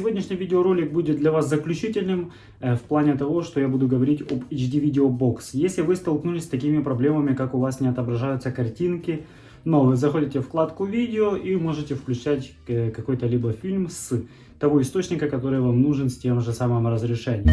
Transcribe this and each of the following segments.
сегодняшний видеоролик будет для вас заключительным э, в плане того, что я буду говорить об HD Video Box. Если вы столкнулись с такими проблемами, как у вас не отображаются картинки, но вы заходите в вкладку видео и можете включать э, какой-то либо фильм с того источника, который вам нужен с тем же самым разрешением.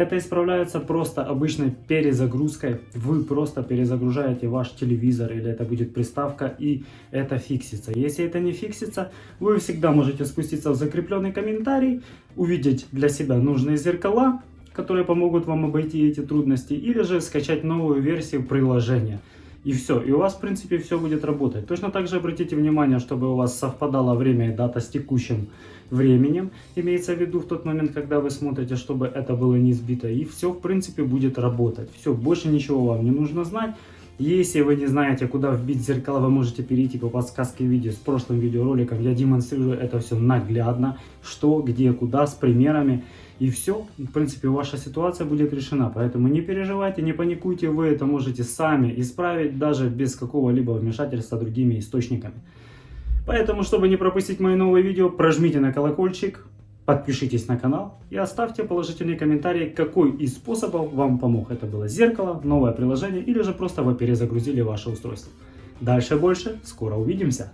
Это исправляется просто обычной перезагрузкой. Вы просто перезагружаете ваш телевизор или это будет приставка и это фиксится. Если это не фиксится, вы всегда можете спуститься в закрепленный комментарий, увидеть для себя нужные зеркала, которые помогут вам обойти эти трудности, или же скачать новую версию приложения. И все, и у вас в принципе все будет работать. Точно так же обратите внимание, чтобы у вас совпадало время и дата с текущим временем, имеется в виду в тот момент, когда вы смотрите, чтобы это было не сбито. И все в принципе будет работать. Все, больше ничего вам не нужно знать. Если вы не знаете, куда вбить зеркала, вы можете перейти по подсказке видео с прошлым видеороликом. Я демонстрирую это все наглядно, что, где, куда, с примерами. И все, в принципе, ваша ситуация будет решена. Поэтому не переживайте, не паникуйте, вы это можете сами исправить, даже без какого-либо вмешательства другими источниками. Поэтому, чтобы не пропустить мои новые видео, прожмите на колокольчик, подпишитесь на канал и оставьте положительный комментарий, какой из способов вам помог. Это было зеркало, новое приложение или же просто вы перезагрузили ваше устройство. Дальше больше, скоро увидимся.